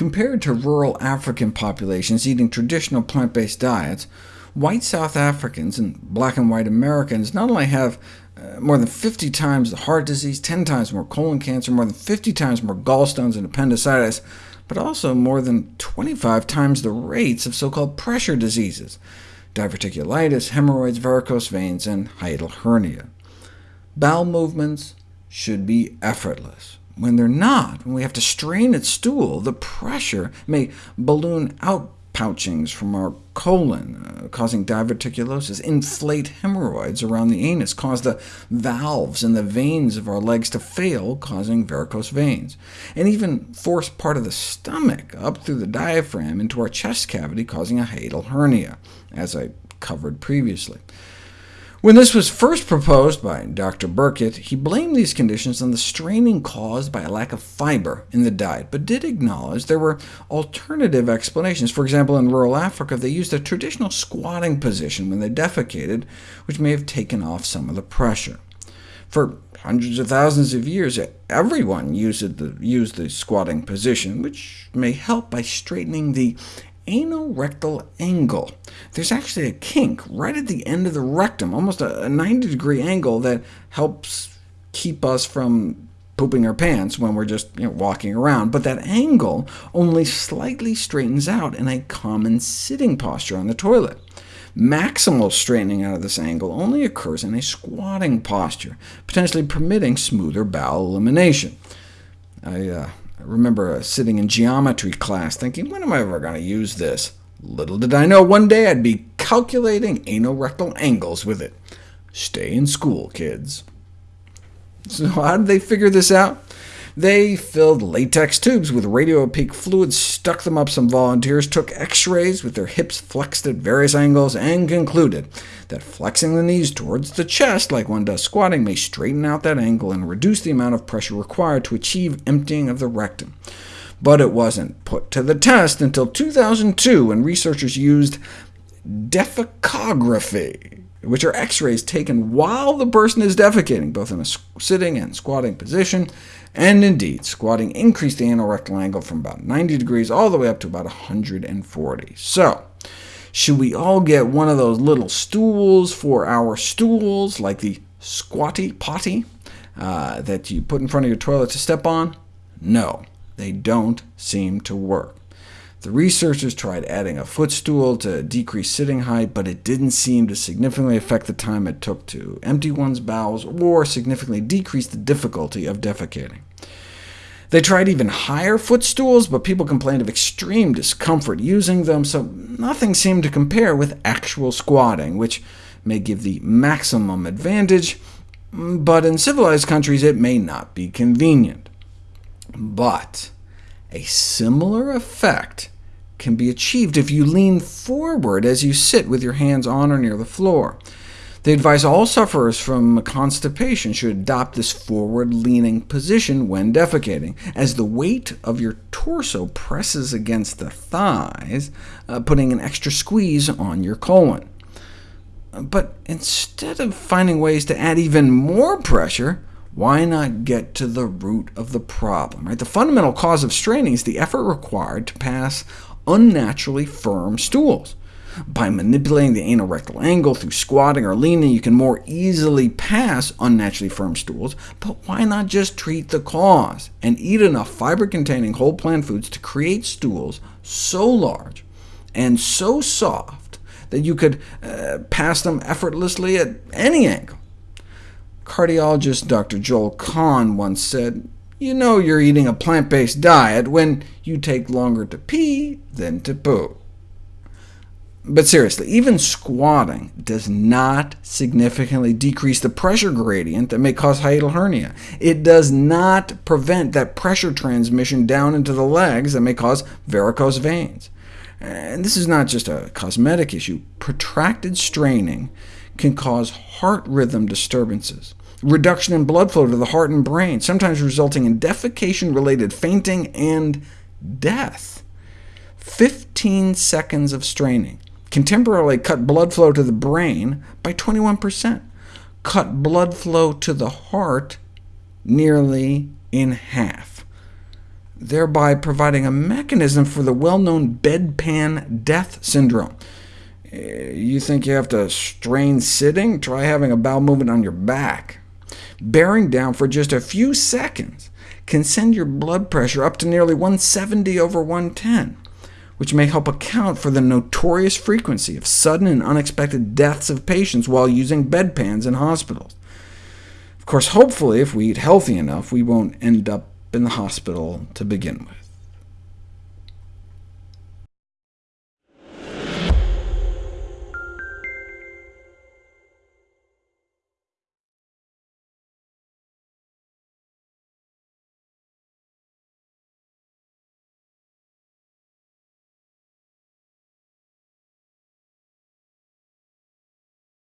Compared to rural African populations eating traditional plant-based diets, white South Africans and black and white Americans not only have uh, more than 50 times the heart disease, 10 times more colon cancer, more than 50 times more gallstones and appendicitis, but also more than 25 times the rates of so-called pressure diseases, diverticulitis, hemorrhoids, varicose veins, and hiatal hernia. Bowel movements should be effortless. When they're not, when we have to strain at stool, the pressure may balloon out pouchings from our colon, uh, causing diverticulosis, inflate hemorrhoids around the anus, cause the valves in the veins of our legs to fail, causing varicose veins, and even force part of the stomach up through the diaphragm into our chest cavity, causing a hiatal hernia, as I covered previously. When this was first proposed by Dr. Burkitt, he blamed these conditions on the straining caused by a lack of fiber in the diet, but did acknowledge there were alternative explanations. For example, in rural Africa, they used a traditional squatting position when they defecated, which may have taken off some of the pressure. For hundreds of thousands of years, everyone used the, used the squatting position, which may help by straightening the anorectal angle. There's actually a kink right at the end of the rectum, almost a 90-degree angle that helps keep us from pooping our pants when we're just you know, walking around, but that angle only slightly straightens out in a common sitting posture on the toilet. Maximal straightening out of this angle only occurs in a squatting posture, potentially permitting smoother bowel elimination. I uh, I remember uh, sitting in geometry class thinking, when am I ever going to use this? Little did I know one day I'd be calculating anorectal angles with it. Stay in school, kids. So how did they figure this out? They filled latex tubes with radiopaque fluid, stuck them up some volunteers, took x-rays with their hips flexed at various angles, and concluded that flexing the knees towards the chest, like one does squatting, may straighten out that angle and reduce the amount of pressure required to achieve emptying of the rectum. But it wasn't put to the test until 2002, when researchers used defecography which are x-rays taken while the person is defecating, both in a sitting and squatting position, and indeed, squatting increased the anorectal angle from about 90 degrees all the way up to about 140. So, should we all get one of those little stools for our stools, like the squatty potty, uh, that you put in front of your toilet to step on? No, they don't seem to work. The researchers tried adding a footstool to decrease sitting height, but it didn't seem to significantly affect the time it took to empty one's bowels, or significantly decrease the difficulty of defecating. They tried even higher footstools, but people complained of extreme discomfort using them, so nothing seemed to compare with actual squatting, which may give the maximum advantage, but in civilized countries it may not be convenient. But a similar effect can be achieved if you lean forward as you sit with your hands on or near the floor. They advise all sufferers from constipation should adopt this forward-leaning position when defecating, as the weight of your torso presses against the thighs, uh, putting an extra squeeze on your colon. But instead of finding ways to add even more pressure, why not get to the root of the problem? Right? The fundamental cause of straining is the effort required to pass unnaturally firm stools. By manipulating the anal rectal angle through squatting or leaning, you can more easily pass unnaturally firm stools, but why not just treat the cause, and eat enough fiber-containing whole plant foods to create stools so large and so soft that you could uh, pass them effortlessly at any angle? Cardiologist Dr. Joel Kahn once said, you know you're eating a plant-based diet when you take longer to pee than to poo. But seriously, even squatting does not significantly decrease the pressure gradient that may cause hiatal hernia. It does not prevent that pressure transmission down into the legs that may cause varicose veins. And this is not just a cosmetic issue. Protracted straining can cause heart rhythm disturbances, reduction in blood flow to the heart and brain, sometimes resulting in defecation-related fainting and death. 15 seconds of straining can temporarily cut blood flow to the brain by 21%, cut blood flow to the heart nearly in half. thereby providing a mechanism for the well-known bedpan death syndrome. Eh, you think you have to strain sitting? Try having a bowel movement on your back. Bearing down for just a few seconds can send your blood pressure up to nearly 170 over 110, which may help account for the notorious frequency of sudden and unexpected deaths of patients while using bedpans in hospitals. Of course, hopefully, if we eat healthy enough, we won't end up in the hospital to begin with.